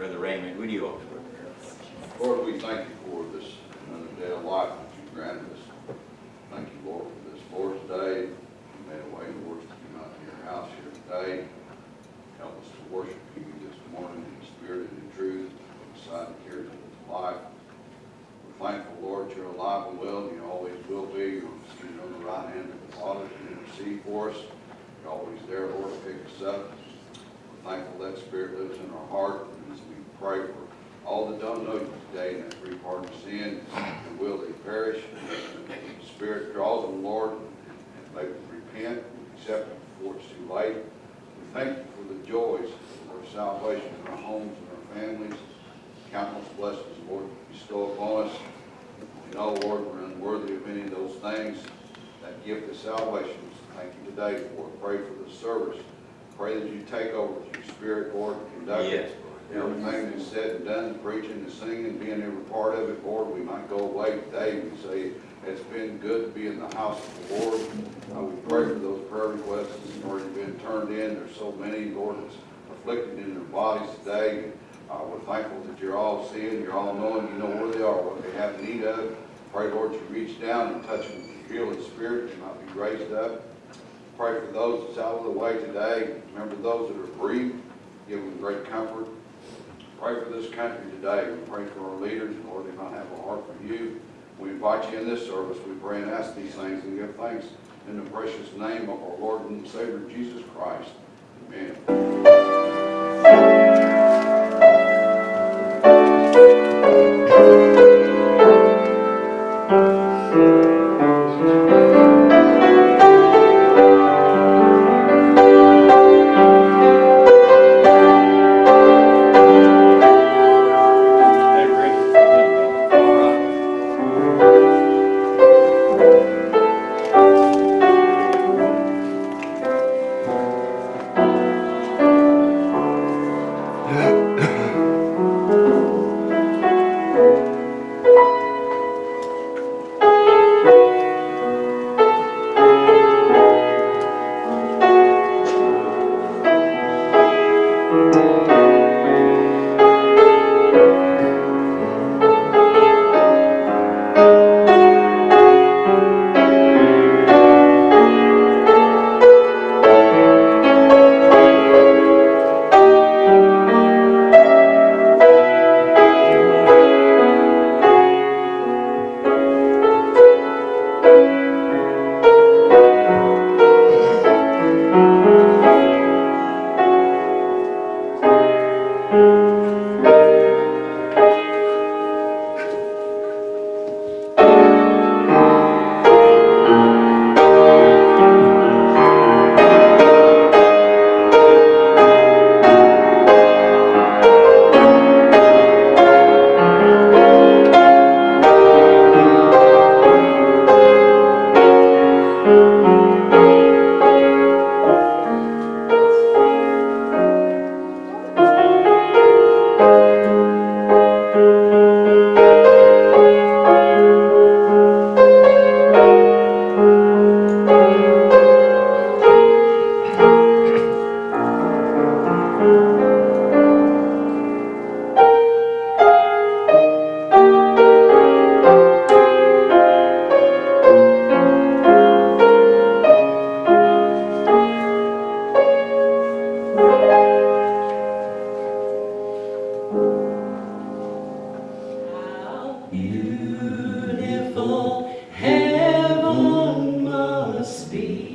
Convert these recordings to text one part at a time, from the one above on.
Brother Raymond, would you prayer? Lord, we thank you for this another day of life that you granted us. Thank you, Lord, for this Lord's Day. You made a way, Lord, to come out to your house here today. Help us to worship you this morning in spirit and in truth, beside the cares of life. We're thankful, Lord, you're alive and well, and you always will be. You're seated on the right hand of the Father to intercede for us. You're always there, Lord, to pick us up. We're thankful that Spirit lives in our heart, pray for all that don't know you today, and that free pardon of sin, and will they perish. The Spirit draws them, Lord, and them repent, and accept them before it's too late. We thank you for the joys of our salvation in our homes and our families. Countless blessings, Lord, bestow upon us. We know, Lord, we're unworthy of any of those things. That gift of salvation, thank you today for it. Pray for the service. Pray that you take over with your Spirit, Lord, and conduct it. Yes, Lord. Everything that's said and done, the preaching, the singing, being every part of it, Lord, we might go away today and say, it's been good to be in the house of the Lord. Uh, we pray for those prayer requests that's already been turned in. There's so many, Lord, that's afflicted in their bodies today. Uh, we're thankful that you're all seeing, you're all knowing, you know where they are, what they have need of. Pray, Lord, you reach down and touch them with your healing spirit, they might be raised up. Pray for those that's out of the way today. Remember those that are bereaved, give them great comfort. Pray for this country today. We pray for our leaders, Lord, they might have a heart for you. We invite you in this service. We pray and ask these things and give thanks in the precious name of our Lord and Savior Jesus Christ. Amen. beautiful heaven must be.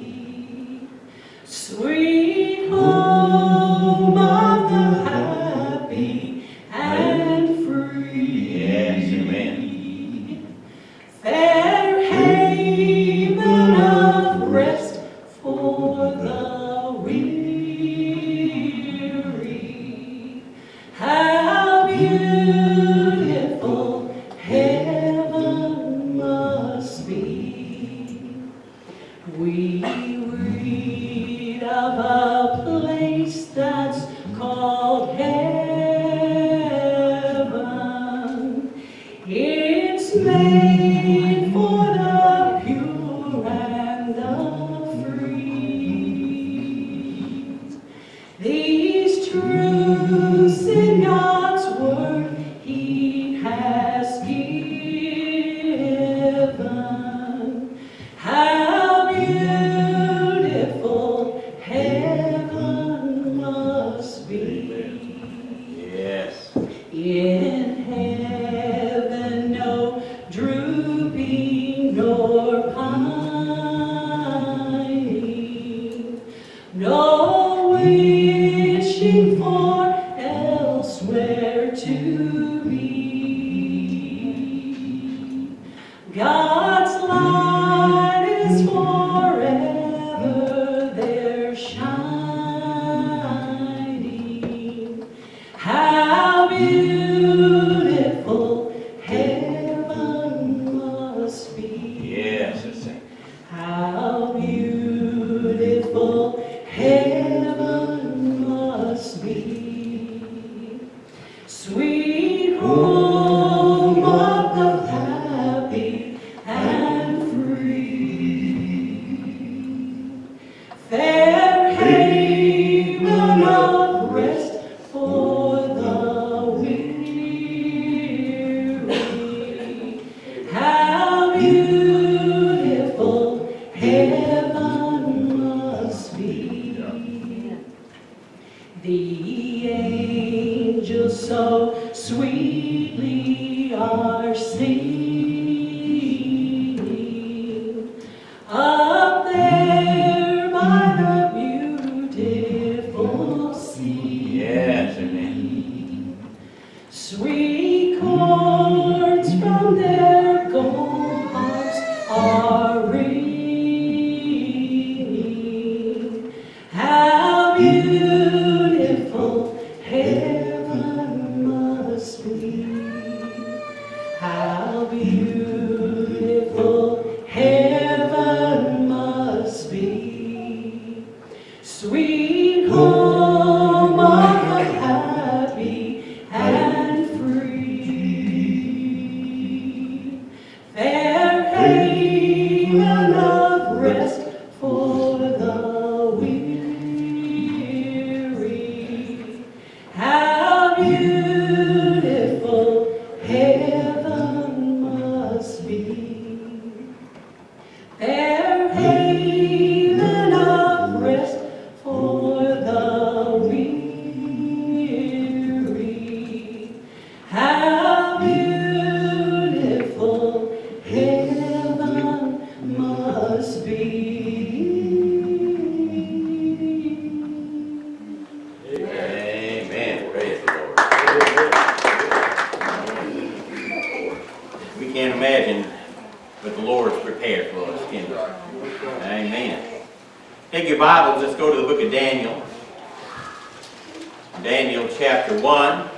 Daniel chapter 1.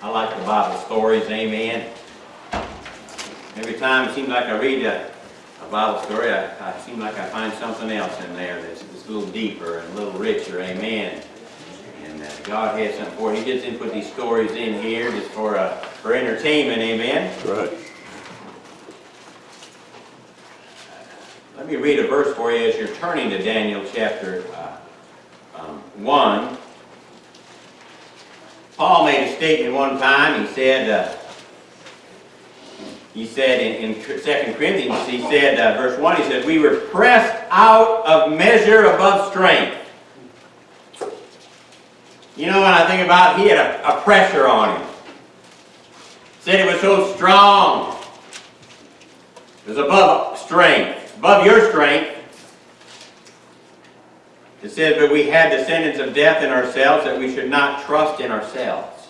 I like the Bible stories, amen. Every time it seems like I read a, a Bible story, I, I seem like I find something else in there that's, that's a little deeper and a little richer, amen. And uh, God has something for it. He just didn't put these stories in here just for, uh, for entertainment, amen. Right. Let me read a verse for you as you're turning to Daniel chapter uh, um, 1. Paul made a statement one time. He said, uh, he said in, in 2 Corinthians, he said, uh, verse 1, he said, We were pressed out of measure above strength. You know, when I think about he had a, a pressure on him. Said it was so strong. It was above strength, above your strength. It says, but we had the sentence of death in ourselves, that we should not trust in ourselves,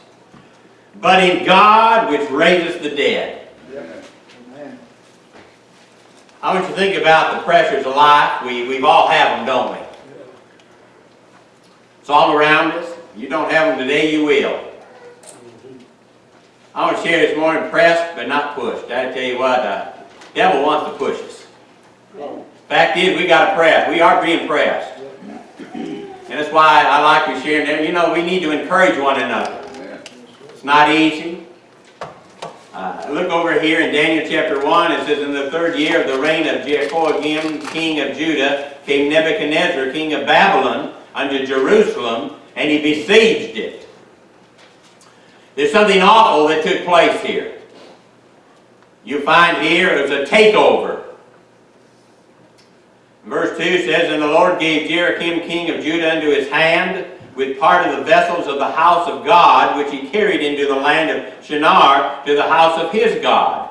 but in God which raiseth the dead. Amen. I want you to think about the pressures of life. We, we've all have them, don't we? It's all around us. You don't have them today, you will. I want to share this morning, pressed but not pushed. I tell you what, uh, devil wants to push us. Fact is, we got to press. We are being pressed. That's why I like to share that. You know, we need to encourage one another. It's not easy. Uh, look over here in Daniel chapter 1. It says, In the third year of the reign of Jehoiakim, king of Judah, came Nebuchadnezzar, king of Babylon, unto Jerusalem, and he besieged it. There's something awful that took place here. You find here it was a takeover. Verse 2 says, And the Lord gave Jehoiakim king of Judah into his hand, with part of the vessels of the house of God, which he carried into the land of Shinar, to the house of his God.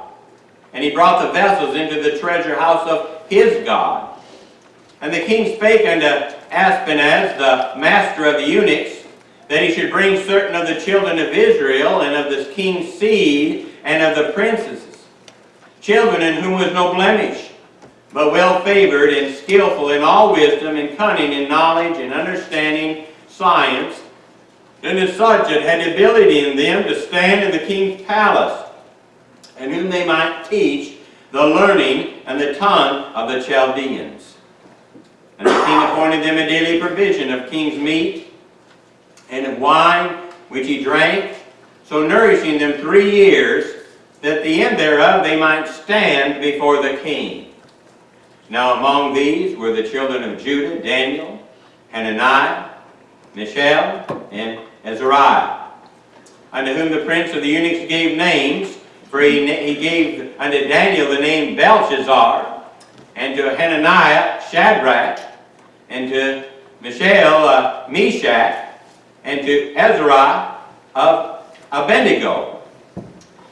and he brought the vessels into the treasure house of his God. And the king spake unto Ashpenaz, the master of the eunuchs, that he should bring certain of the children of Israel, and of the king's seed, and of the princesses, children in whom was no blemish, but well favored and skillful in all wisdom and cunning and knowledge and understanding science, and as such that had ability in them to stand in the king's palace, and whom they might teach the learning and the tongue of the Chaldeans. And the king appointed them a daily provision of king's meat and of wine, which he drank, so nourishing them three years, that at the end thereof they might stand before the king. Now among these were the children of Judah, Daniel, Hananiah, Mishael, and Azariah, unto whom the prince of the eunuchs gave names, for he, he gave unto Daniel the name Belshazzar, and to Hananiah Shadrach, and to Mishael uh, Meshach, and to Azariah of Abednego.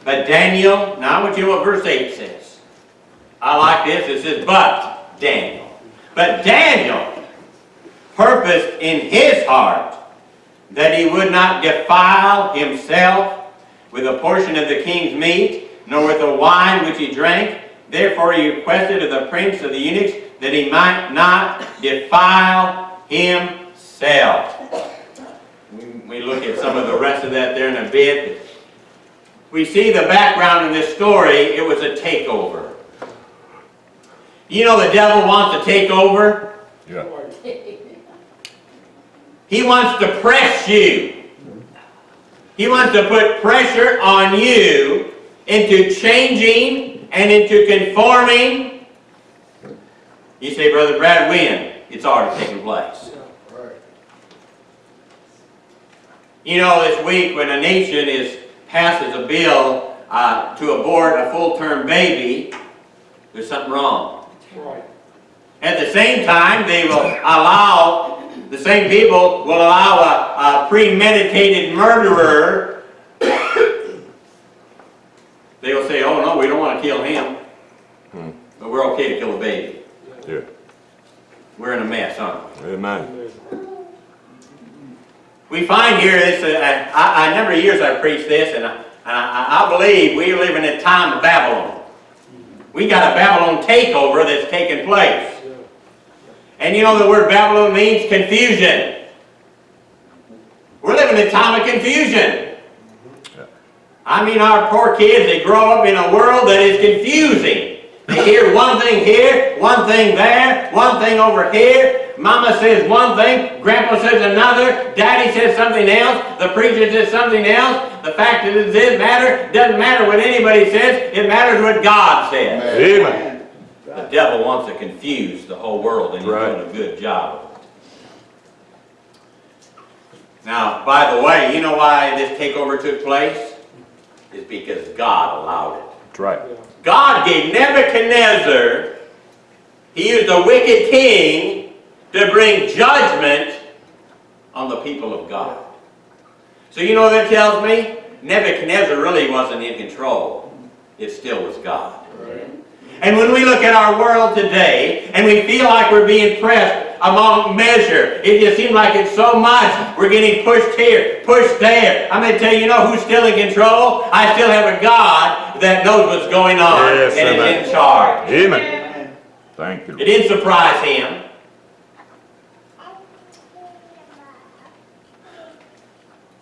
But Daniel, now I want you to know what verse 8 says. I like this, it says, but Daniel. But Daniel purposed in his heart that he would not defile himself with a portion of the king's meat, nor with the wine which he drank. Therefore he requested of the prince of the eunuchs that he might not defile himself. We, we look at some of the rest of that there in a bit. We see the background in this story, it was a takeover. You know the devil wants to take over? Yeah. He wants to press you. He wants to put pressure on you into changing and into conforming. You say, Brother Brad, when? It's already taken place. You know, this week when a nation is passes a bill uh, to abort a full-term baby, there's something wrong. Right. At the same time, they will allow, the same people will allow a, a premeditated murderer. They will say, oh no, we don't want to kill him. Hmm. But we're okay to kill a baby. Yeah. We're in a mess, aren't we? Amen. We find here this, uh, I, I, a number of years I've preached this, and I, I, I believe we live in a time of Babylon. We got a Babylon takeover that's taking place. And you know the word Babylon means confusion. We're living in a time of confusion. I mean, our poor kids, they grow up in a world that is confusing. They hear one thing here, one thing there, one thing over here. Mama says one thing, Grandpa says another, Daddy says something else, the preacher says something else. The fact that it doesn't matter, doesn't matter what anybody says, it matters what God says. Amen. The devil wants to confuse the whole world, and he's Right. doing a good job of it. Now, by the way, you know why this takeover took place? It's because God allowed it. That's right. God gave Nebuchadnezzar, he used a wicked king to bring judgment on the people of God. So you know what that tells me? Nebuchadnezzar really wasn't in control. It still was God. And when we look at our world today, and we feel like we're being pressed among measure, it just seems like it's so much. We're getting pushed here, pushed there. I'm going to tell you, you know who's still in control? I still have a God that knows what's going on Yes, and amen. is in charge. Amen. Thank you. It didn't surprise him.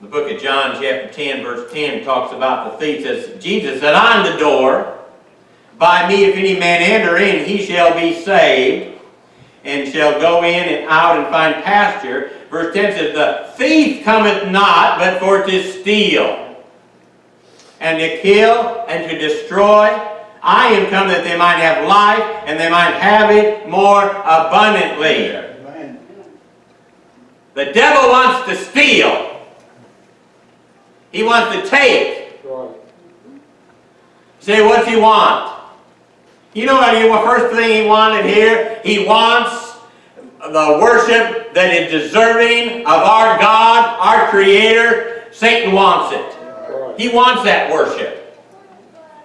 The book of John, chapter 10, verse 10, talks about the thief. Says, Jesus said, I'm the door. By me, if any man enter in, he shall be saved, and shall go in and out and find pasture. Verse 10 says, The thief cometh not, but for to steal, and to kill, and to destroy. I am come that they might have life, and they might have it more abundantly. The devil wants to steal. He wants to take. Right. Say, what's he want? You know what? The first thing he wanted here, he wants the worship that is deserving of our God, our Creator. Satan wants it. Right. He wants that worship.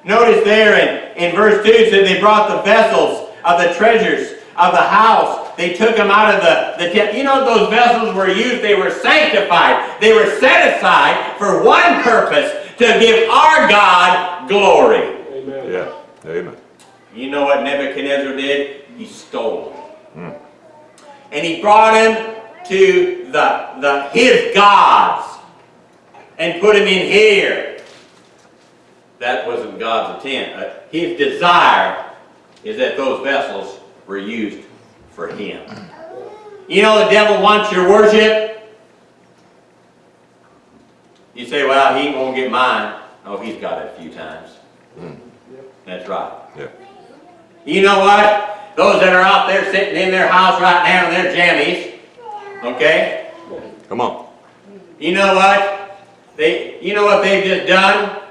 Notice there in in verse 2 it said they brought the vessels of the treasures of the house. They took them out of the, the tent. You know those vessels were used, they were sanctified. They were set aside for one purpose, to give our God glory. Amen. Yeah. Amen. You know what Nebuchadnezzar did? He stole them. And he brought him to the, the his gods and put him in here. That wasn't God's intent. Uh, his desire is that those vessels were used for him. You know the devil wants your worship. You say, well, he won't get mine. Oh, he's got it a few times. Hmm. That's right. Yeah. You know what? Those that are out there sitting in their house right now in their jammies, okay? Come on. You know what? They, you know what they've just done?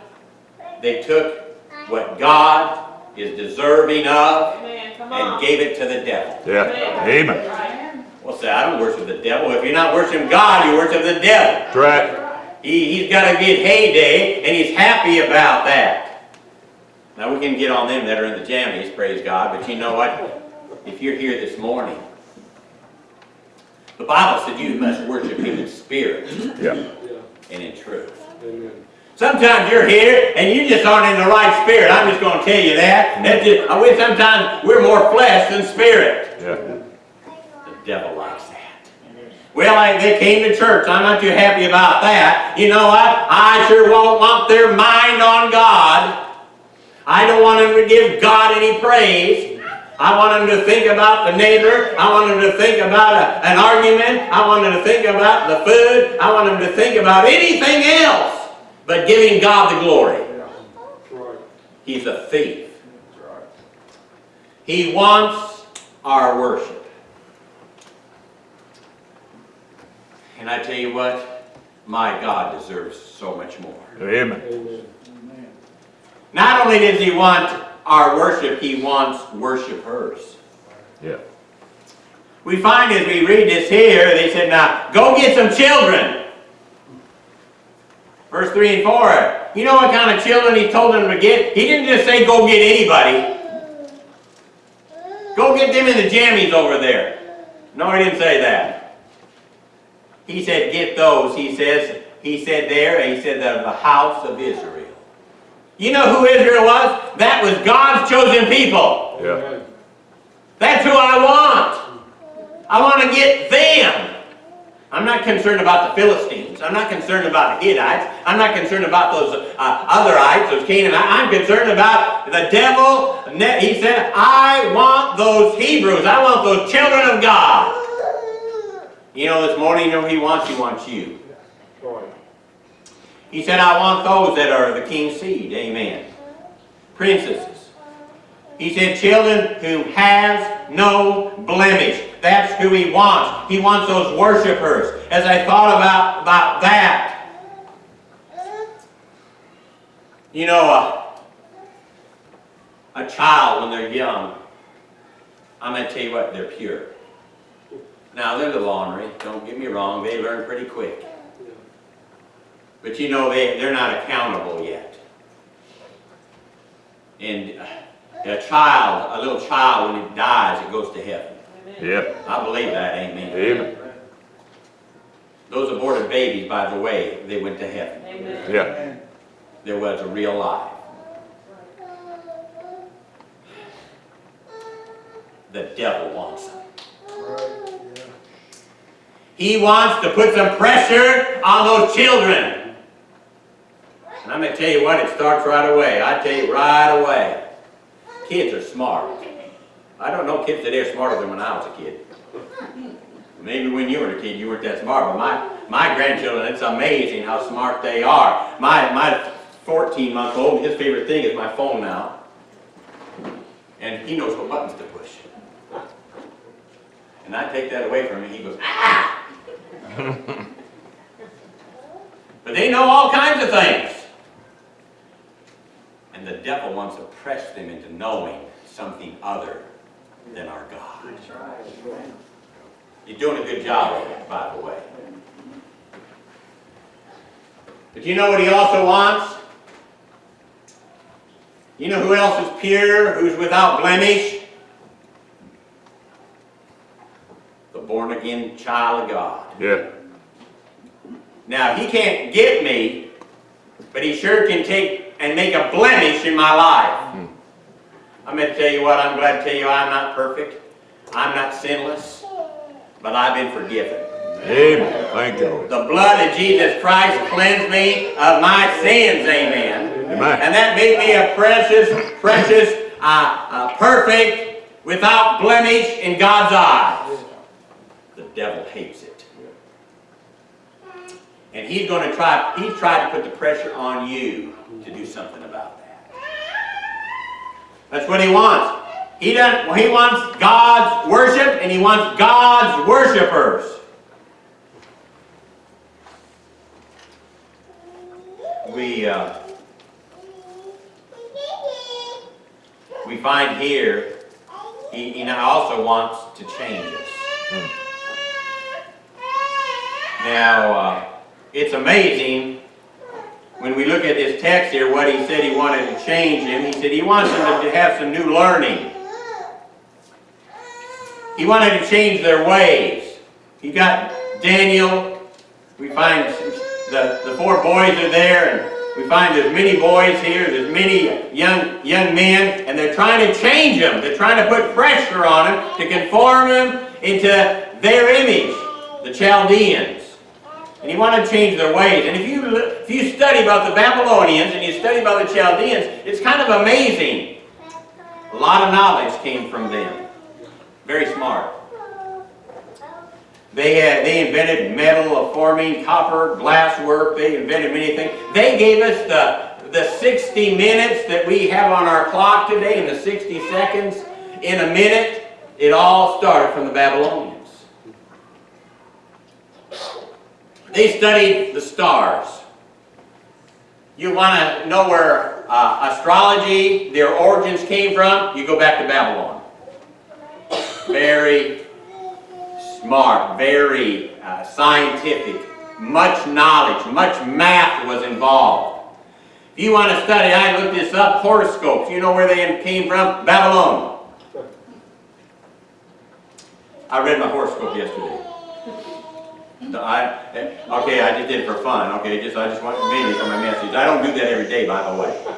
They took what God is deserving of Amen. Come and gave it to the devil. Yeah. Amen. Well, say, I don't worship the devil. If you're not worshiping God, you worship the devil. That's right. He, he's got a good heyday, and he's happy about that. Now, we can get on them that are in the jammies, praise God, but you know what? If you're here this morning, the Bible said you must worship Him in spirit Yeah. and in truth. Sometimes you're here and you just aren't in the right spirit. I'm just going to tell you that. That's just, I wish sometimes we're more flesh than spirit. Yeah. The devil likes that. Well, I, they came to church. I'm not too happy about that. You know what? I sure won't want their mind on God. I don't want them to give God any praise. I want them to think about the neighbor. I want them to think about a- an argument. I want them to think about the food. I want them to think about anything else but giving God the glory. He's a thief. He wants our worship. And I tell you what, my God deserves so much more. Amen. Not only does he want our worship, he wants worshipers. Yeah. We find as we read this here, they said, now, go get some children. Verse 3 and 4. You know what kind of children he told them to get? He didn't just say, go get anybody. Go get them in the jammies over there. No, he didn't say that. He said, get those, he says, he said there, and he said that of the house of Israel. You know who Israel was? That was God's chosen people. Yeah. That's who I want. I want to get them. I'm not concerned about the Philistines. I'm not concerned about the Hittites. I'm not concerned about those uh, otherites, those Canaanites. I'm concerned about the devil. He said, I want those Hebrews. I want those children of God. You know, this morning, you know he wants? He wants you. He said, I want those that are the king's seed. Amen. Princesses. He said, children who has no blemish. That's who he wants. He wants those worshipers. As I thought about, about that, you know, a, a child when they're young, I'm going to tell you what, they're pure. Now, they're the laundry. don't get me wrong, they learn pretty quick. But you know, they, they're not accountable yet. And uh, a child, a little child, when it dies, it goes to heaven. Yeah. I believe that, amen. Amen. Those aborted babies, by the way, they went to heaven. Amen. Yeah. There was a real life. The devil wants them. He wants to put some pressure on those children. And I'm going to tell you what, it starts right away. I tell you right away. Kids are smart. I don't know kids today are smarter than when I was a kid. Maybe when you were a kid you weren't that smart, but my, my grandchildren, it's amazing how smart they are. My, my 14 month old, his favorite thing is my phone now. And he knows what buttons to push. And I take that away from him, he goes, ah! but they know all kinds of things. And the devil wants to press them into knowing something other than our God. You're doing a good job of it, by the way. But you know what he also wants? You know who else is pure, who's without blemish? The born again child of God. Yeah. Now, he can't get me, but he sure can take and make a blemish in my life. I'm going to tell you what, I'm glad to tell you I'm not perfect. I'm not sinless, but I've been forgiven. Amen. Thank you, The blood of Jesus Christ cleansed me of my sins, amen. Amen. And that made me a precious, precious, uh, uh, perfect, without blemish in God's eyes. The devil hates it. And he's going to try, he's tried to put the pressure on you to do something about that. That's what he wants. He doesn't, he wants God's worship and he wants God's worshipers. We, uh, we find here, he, he also wants to change us. Now, uh, it's amazing when we look at this text here, what he said he wanted to change him. He said he wants them to have some new learning. He wanted to change their ways. He got Daniel. We find the, the four boys are there, and we find there's many boys here, there's many young, young men, and they're trying to change them. They're trying to put pressure on them to conform them into their image, the Chaldeans. And he wanted to change their ways. And if you, if you study about the Babylonians and you study about the Chaldeans, it's kind of amazing. A lot of knowledge came from them. Very smart. They, had, they invented metal, forming, copper, glass work. They invented many things. They gave us the, the 60 minutes that we have on our clock today and the 60 seconds in a minute. It all started from the Babylonians. They studied the stars. You want to know where uh, astrology, their origins came from? You go back to Babylon. Very smart, very uh, scientific, much knowledge, much math was involved. If you want to study, I looked this up, horoscopes. You know where they came from? Babylon. I read my horoscope yesterday. No, I, okay, I just did it for fun. Okay, just I just want mainly for my message. I don't do that every day, by the way.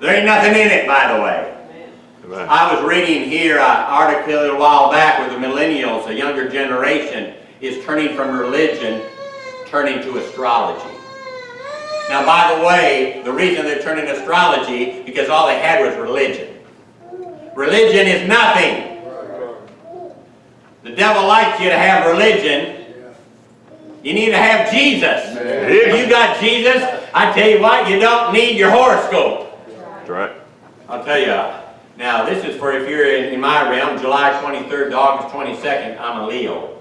There ain't nothing in it, by the way. Amen. I was reading here an article a while back where the millennials, a younger generation, is turning from religion, turning to astrology. Now, by the way, the reason they're turning to astrology because all they had was religion. Religion is nothing. The devil likes you to have religion. You need to have Jesus. If you got Jesus, I tell you what, you don't need your horoscope. That's right. I'll tell you, now this is for if you're in, in my realm, July 23rd to August 22nd, I'm a Leo.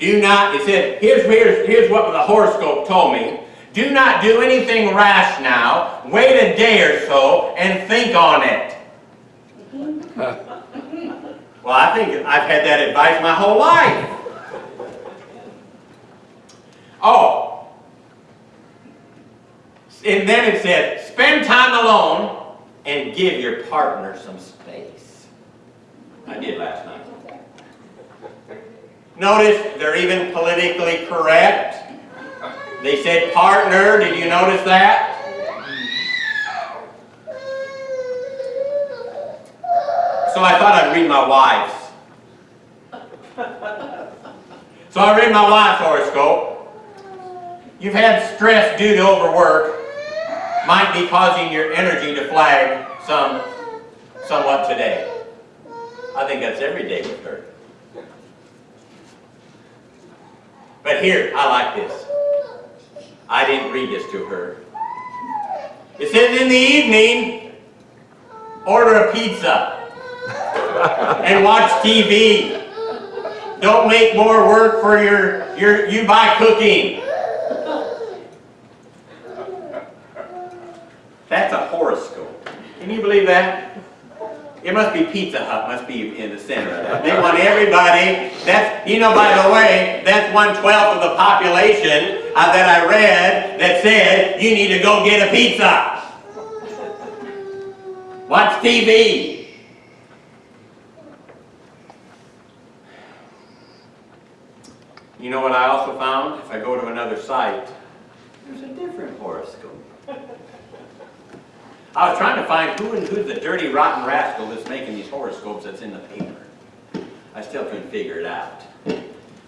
Do not, it said, here's, here's, here's what the horoscope told me. Do not do anything rash now. Wait a day or so and think on it. Well, I think I've had that advice my whole life. Oh. And then it said, spend time alone and give your partner some space. I did last night. Notice they're even politically correct. They said partner, did you notice that? So I thought I'd read my wife's. So I read my wife's horoscope. You've had stress due to overwork. Might be causing your energy to flag some, somewhat today. I think that's every day with her. But here, I like this. I didn't read this to her. It says in the evening, order a pizza and watch TV. Don't make more work for your, your you by cooking. That's a horoscope. Can you believe that? It must be Pizza Hut, must be in the center of that. They want everybody, that's, you know, by the way, that's one twelfth of the population uh, that I read that said, you need to go get a pizza. Watch TV. You know what I also found? If I go to another site, there's a different horoscope. I was trying to find who and who's the dirty rotten rascal that's making these horoscopes that's in the paper. I still couldn't figure it out.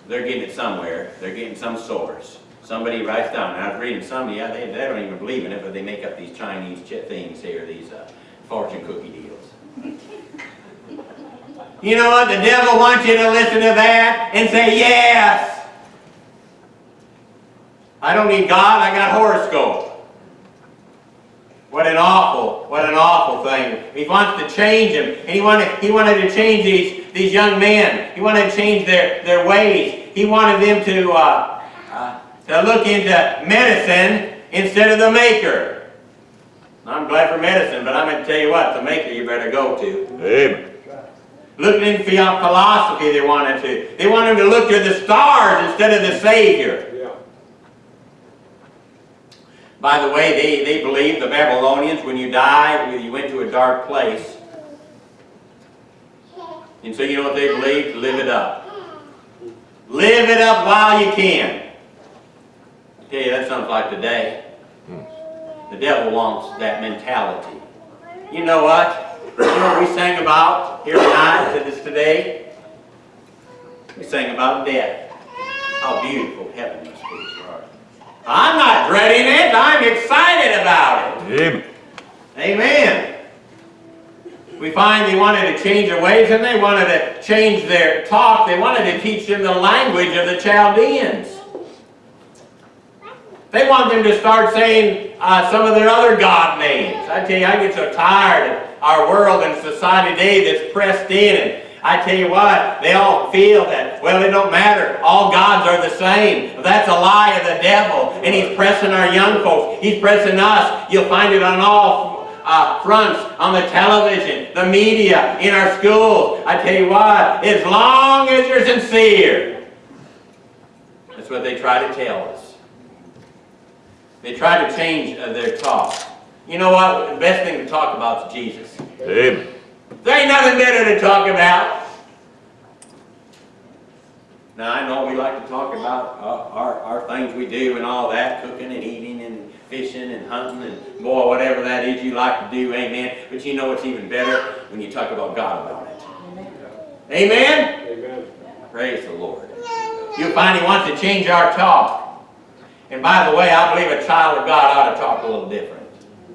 They're getting it somewhere. They're getting some source. Somebody writes down, and I was reading some, yeah, they, they don't even believe in it, but they make up these Chinese things here, these uh, fortune cookie deals. You know what? The devil wants you to listen to that and say, yes. I don't need God, I got horoscope. What an awful, what an awful thing. He wants to change them. And he wanted, he wanted to change these, these young men. He wanted to change their, their ways. He wanted them to, uh, uh, to look into medicine instead of the maker. I'm glad for medicine, but I'm going to tell you what, the maker you better go to. Amen. Looking into philosophy they wanted to. They wanted to look to the stars instead of the Savior. By the way, they, they believed, the Babylonians, when you died, you went to a dark place. And so you know what they believed? Live it up. Live it up while you can. I tell you, that sounds like today. Hmm. The devil wants that mentality. You know what? You know what we sang about here tonight, to this today? We sang about death. How beautiful heaven must be. I'm not dreading it, I'm excited about it. Amen. Amen. We find they wanted to change their ways and they wanted to change their talk. They wanted to teach them the language of the Chaldeans. They want them to start saying uh, some of their other god names. I tell you, I get so tired of our world and society today that's pressed in. And I tell you what, they all feel that, well, it don't matter. All gods are the same. That's a lie of the devil. And he's pressing our young folks. He's pressing us. You'll find it on all uh, fronts, on the television, the media, in our schools. I tell you what, as long as you're sincere, that's what they try to tell us. They try to change uh, their talk. You know what? The best thing to talk about is Jesus. Amen. There ain't nothing better to talk about. Now, I know we like to talk about uh, our, our things we do and all that, cooking and eating and fishing and hunting and boy, whatever that is you like to do, amen. But you know what's even better? When you talk about God about it. Amen? Amen. Praise the Lord. You'll find He wants to change our talk. And by the way, I believe a child of God ought to talk a little different.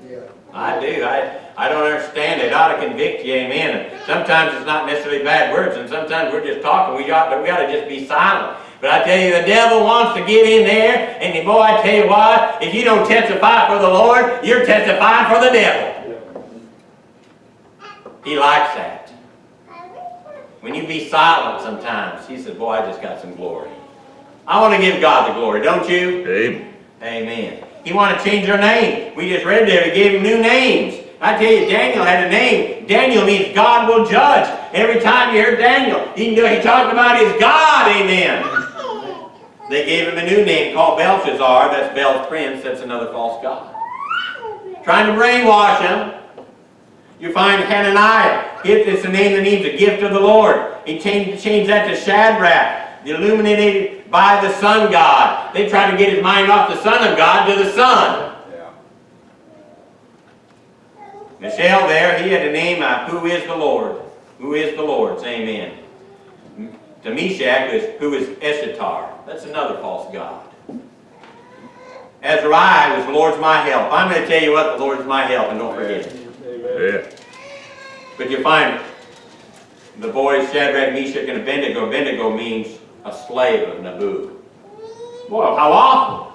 Yeah. I do. I, I don't understand it. Ought to convict you, amen. And sometimes it's not necessarily bad words, and sometimes we're just talking. We ought to, we ought to just be silent. But I tell you, the devil wants to get in there, and boy, I tell you what, if you don't testify for the Lord, you're testifying for the devil. He likes that. When you be silent sometimes, he says, boy, I just got some glory. I want to give God the glory, don't you? Amen. Amen. He wanted to change their name. We just read there, he gave them new names. I tell you, Daniel had a name. Daniel means God will judge. Every time you heard Daniel, he knew he talked about his God, amen. They gave him a new name called Belshazzar. That's Bel's prince. That's another false god. Trying to brainwash him. You find Hananiah. It's the name that means the gift of the Lord. He changed, changed that to Shadrach, the illuminated by the sun god. They tried to get his mind off the son of God to the sun. Yeah. Mishael there, he had a name, of who is the Lord? Who is the Lord? Lord's? Amen. To Meshach is who is Eshatar. That's another false god. Azariah was the Lord's my help. I'm going to tell you what, the Lord's my help, and don't forget it. Amen. Yeah. But you find the boys Shadrach, Meshach, and Abednego. Abednego means a slave of Nabu. Well, how awful.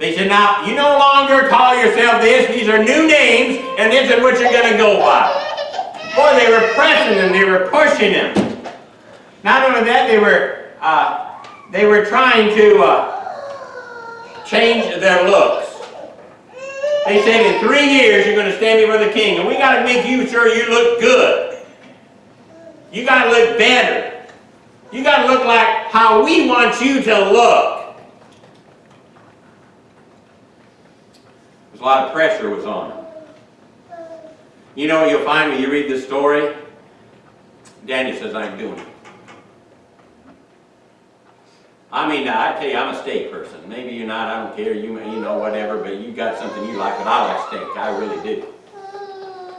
They said, now, you no longer call yourself this. These are new names, and this is what you're going to go by. Boy, they were pressing him. They were pushing him. Not only that, they were, uh, they were trying to uh, change their looks. They said, in three years, you're going to stand before the king, and we got to make you sure you look good. You got to look better. You got to look like how we want you to look. A lot of pressure was on him. You know you'll find when you read this story? Daniel says, I'm doing it. I mean, I tell you, I'm a steak person. Maybe you're not, I don't care, you, you know, whatever, but you got something you like, but I like steak, I really do.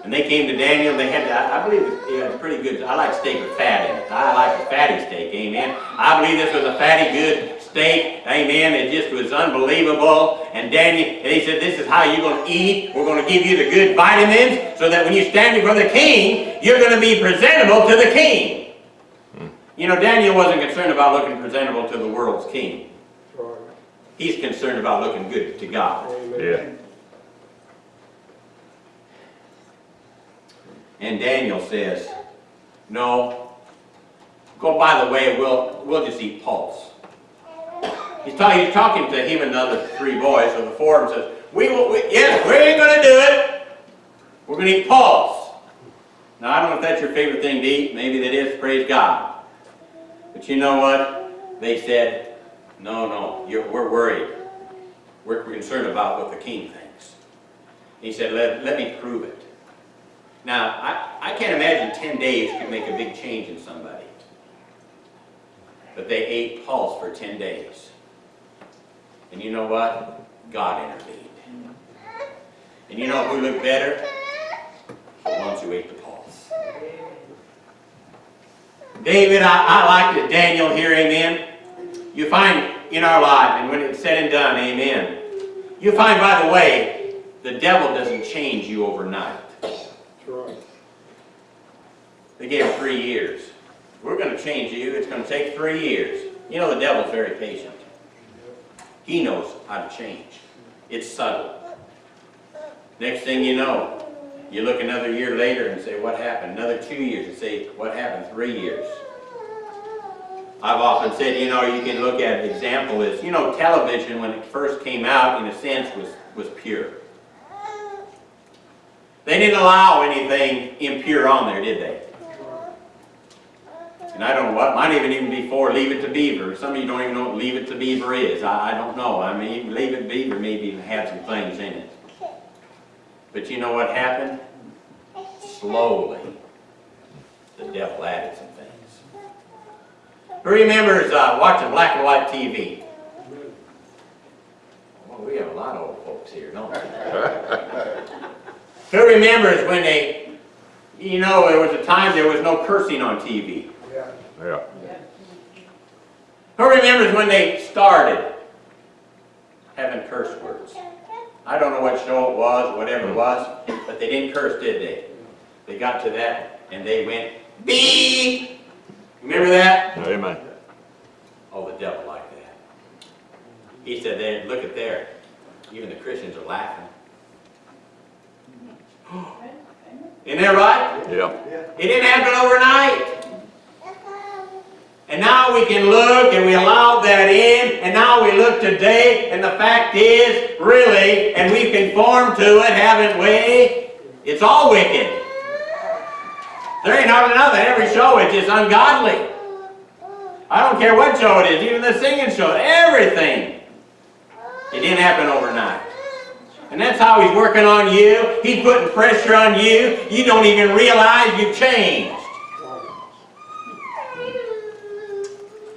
And they came to Daniel, they had, I I believe, it- it's pretty good, I like steak with fat in it. I like a fatty steak, amen. I believe this was a fatty, good steak, amen, it just was unbelievable. And Daniel, and he said, this is how you're gonna eat, we're gonna give you the good vitamins, so that when you stand before the king, you're gonna be presentable to the king. Hmm. You know, Daniel wasn't concerned about looking presentable to the world's king. He's concerned about looking good to God. Yeah. And Daniel says, no, go by the way, we'll, we'll just eat pulse. He's, talking. he's talking to him and the other three boys, so the four of them says, we will, we, yes, we ain't gonna do it. We're gonna eat pulse. Now, I don't know if that's your favorite thing to eat, maybe that is, praise God. But you know what? They said, no, no, we're worried. We're concerned about what the king thinks. He said, let, let me prove it. Now, I, I can't imagine 10 days could make a big change in somebody. But they ate pulse for 10 days. And you know what? God intervened. And you know who looked better? The ones who ate the pulse. David, I, I like that Daniel here, amen. You find in our life, and when it's said and done, amen. You find, by the way, the devil doesn't change you overnight. They gave three years. We're going to change you. It's going to take three years. You know, the devil's very patient. He knows how to change. It's subtle. Next thing you know, you look another year later and say, what happened? Another two years and say, what happened? Three years. I've often said, you know, you can look at an example is, you know, television when it first came out, in a sense, was, was pure. They didn't allow anything impure on there, did they? And I don't know what, might even even before Leave It to Beaver. Some of you don't even know what Leave It to Beaver is. I, I don't know. I mean, Leave It to Beaver maybe even had some things in it. But you know what happened? Slowly, the devil added some things. Who remembers uh, watching black and white TV? Well, we have a lot of old folks here, don't we? Who remembers when they, you know, there was a time there was no cursing on TV. Yeah. Who remembers when they started having curse words? I don't know what show it was, whatever it was, but they didn't curse, did they? They got to that and they went, beep! Remember that? Amen. Oh, the devil liked that. He said, there, look at there. Even the Christians are laughing. Isn't that right? Yeah. It didn't happen overnight. And now we can look and we allowed that in, and now we look today, and the fact is, really, and we've conformed to it, haven't we? It's all wicked. There ain't hardly nothing. Every show is just ungodly. I don't care what show it is, even the singing show, everything. It didn't happen overnight. And that's how he's working on you. He's putting pressure on you. You don't even realize you've changed.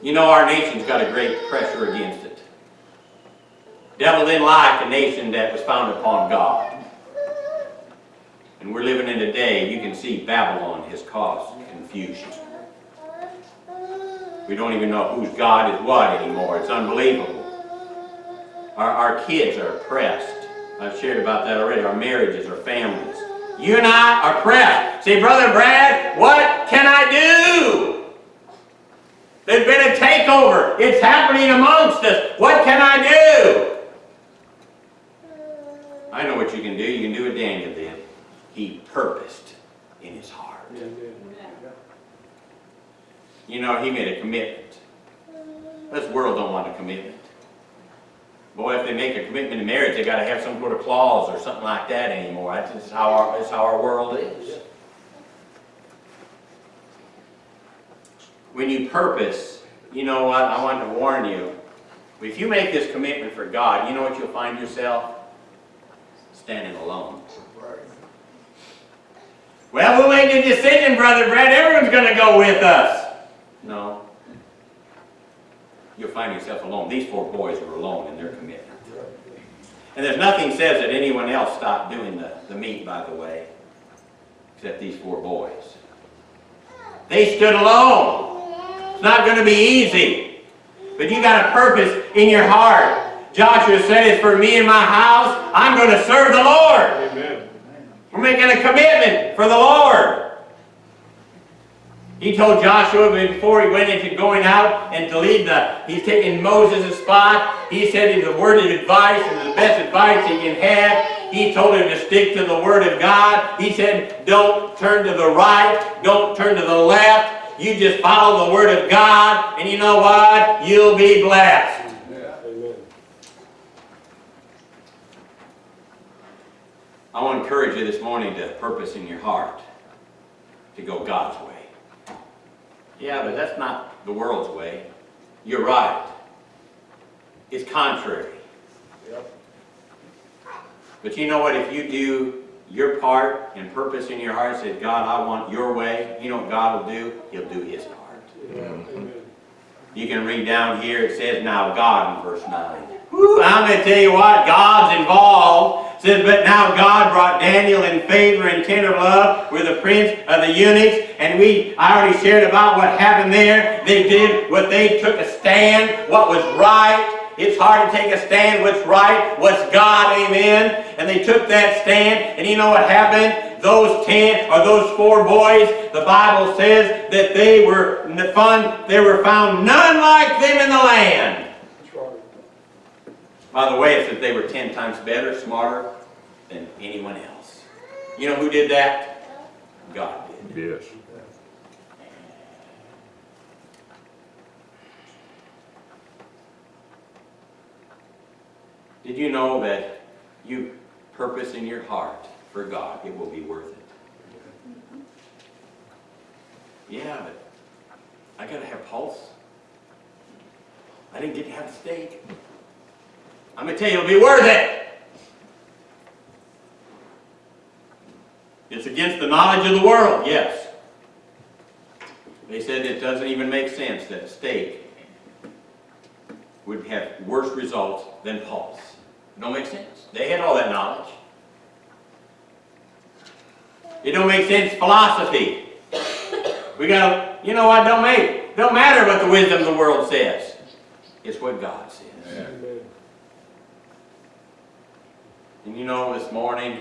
You know our nation's got a great pressure against it. Devil didn't like a nation that was founded upon God. And we're living in a day, you can see Babylon has caused confusion. We don't even know whose God is what anymore. It's unbelievable. Our, our kids are oppressed. I've shared about that already. Our marriages, our families. You and I are oppressed. Say, Brother Brad, what can I do? There's been a takeover. It's happening amongst us. What can I do? I know what you can do. You can do what Daniel did. He purposed in his heart. You know, he made a commitment. This world don't want a commitment. Boy, if they make a commitment in marriage, they got to have some sort of clause or something like that anymore. That's just how our, that's how our world is. When you purpose, you know what, I want to warn you. If you make this commitment for God, you know what you'll find yourself? standing alone. Well, we'll make a decision, Brother Brad. Everyone's going to go with us. No. You'll find yourself alone. These four boys were alone in their commitment. And there's nothing says that anyone else stopped doing the, the meat, by the way, except these four boys. They stood alone. Not going to be easy. But you got a purpose in your heart. Joshua said, it's for me and my house. I'm going to serve the Lord. Amen. We're making a commitment for the Lord. He told Joshua before he went into going out and to lead the, he's taking Moses' spot. He said the word of advice and the best advice he can have. He told him to stick to the word of God. He said, don't turn to the right, don't turn to the left. You just follow the word of God, and you know what? You'll be blessed. Yeah. Amen. I want to encourage you this morning to purpose in your heart to go God's way. Yeah, but that's not the world's way. You're right. It's contrary. Yep. But you know what? If you do your part and purpose in your heart, say, God, I want your way, you know what God will do? He'll do his part. Yeah. You can read down here, it says, now God in verse 9. Woo, I'm going to tell you what, God's involved. It says, but now God brought Daniel in favor and tender love with the prince of the eunuchs. And we, I already shared about what happened there. They did what they took a stand, what was right. It's hard to take a stand what's right, what's God, amen. And they took that stand, and you know what happened? Those ten or those four boys, the Bible says that they were fun, they were found none like them in the land. By the way, it says they were ten times better, smarter than anyone else. You know who did that? God did. Yes. Did you know that you purpose in your heart for God, it will be worth it? Yeah, but I gotta have pulse. I didn't get to have steak. I'm gonna tell you, it'll be worth it. It's against the knowledge of the world, yes. They said it doesn't even make sense that steak would have worse results than pulse. Don't make sense. They had all that knowledge. It don't make sense philosophy. We gotta, you know what, don't make, don't matter what the wisdom of the world says. It's what God says. Amen. And you know, this morning,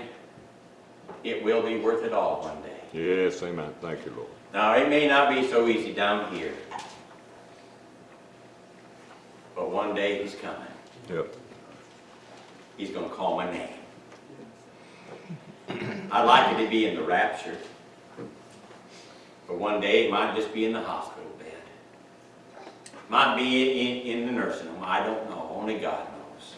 it will be worth it all one day. Yes, amen. Thank you, Lord. Now, it may not be so easy down here. But one day he's coming. Yep. He's going to call my name. I'd like it to be in the rapture. But one day it might just be in the hospital bed. Might be in, in the nursing home. I don't know. Only God knows.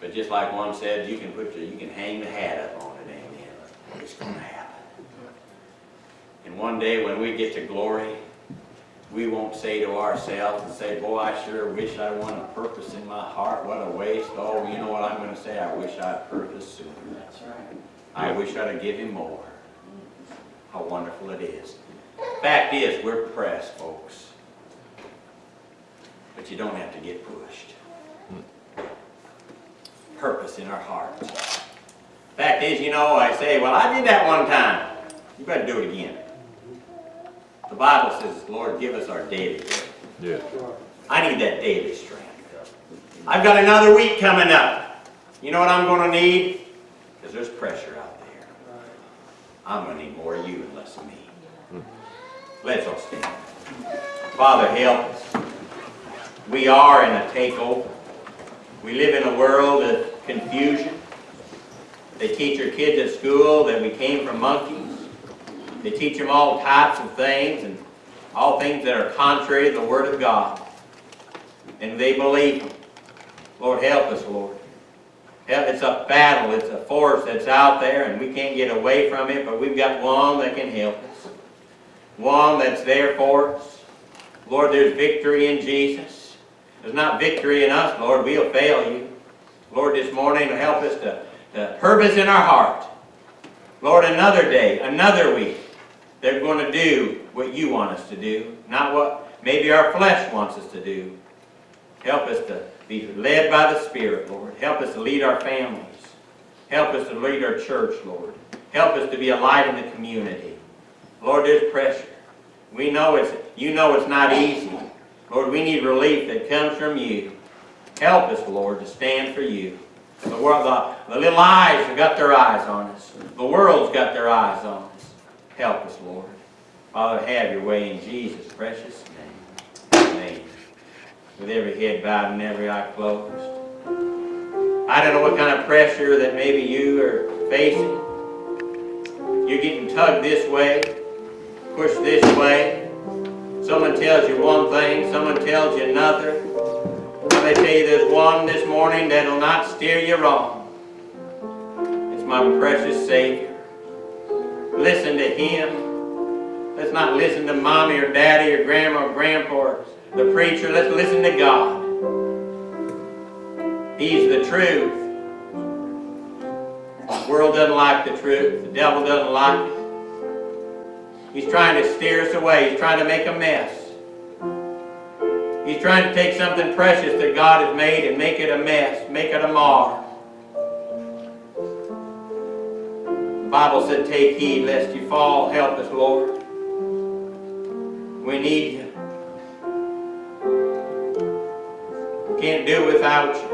But just like one said, you can put your, you can hang the hat up on it, amen. It's going to happen. And one day when we get to glory, we won't say to ourselves and say, boy, I sure wish I won a purpose in my heart. What a waste. Oh, you know what I'm going to say? I wish I'd purposed sooner. That's right. I wish I'd have given more. How wonderful it is. Fact is, we're pressed, folks. But you don't have to get pushed. Purpose in our hearts. Fact is, you know, I say, well, I did that one time. You better do it again. The Bible says, Lord, give us our daily bread. Right. I need that daily strength. I've got another week coming up. You know what I'm going to need? Because there's pressure out there. I'm going to need more of you and less of me. Let's all stand. Father, help us. We are in a takeover. We live in a world of confusion. They teach your kids at school that we came from monkeys. They teach them all types of things and all things that are contrary to the Word of God. And they believe them. Lord, help us, Lord. It's a battle. It's a force that's out there, and we can't get away from it, but we've got one that can help us. One that's there for us. Lord, there's victory in Jesus. There's not victory in us, Lord. We'll fail you. Lord, this morning, help us to the purpose in our heart. Lord, another day, another week, they're going to do what you want us to do, not what maybe our flesh wants us to do. Help us to be led by the Spirit, Lord. Help us to lead our families. Help us to lead our church, Lord. Help us to be a light in the community. Lord, there's pressure. We know it's, you know it's not easy. Lord, we need relief that comes from you. Help us, Lord, to stand for you. The world, the, the little eyes have got their eyes on us. The world's got their eyes on us. Help us, Lord. Father, have your way in Jesus' precious name. Amen. With every head bowed and every eye closed. I don't know what kind of pressure that maybe you are facing. You're getting tugged this way, pushed this way. Someone tells you one thing, someone tells you another. They tell you there's one this morning that'll not steer you wrong. It's my precious Savior. Listen to Him. Let's not listen to mommy or daddy or grandma or grandpa or the preacher. Let's listen to God. He's the truth. The world doesn't like the truth. The devil doesn't like it. He's trying to steer us away. He's trying to make a mess. He's trying to take something precious that God has made and make it a mess, make it a mar. Bible said, take heed lest you fall. Help us, Lord. We need you. Can't do without you.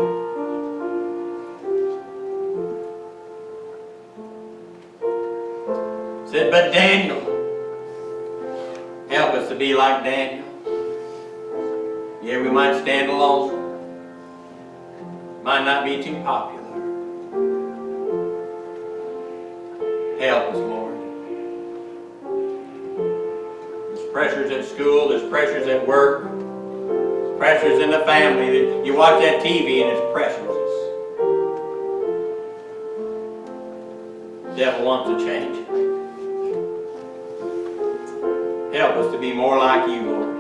Said, but Daniel, help us to be like Daniel. Yeah, we might stand alone. Might not be too popular. Help us, Lord. There's pressures at school, there's pressures at work, there's pressures in the family. You watch that TV and it's pressures. The devil wants to change. Help us to be more like you, Lord.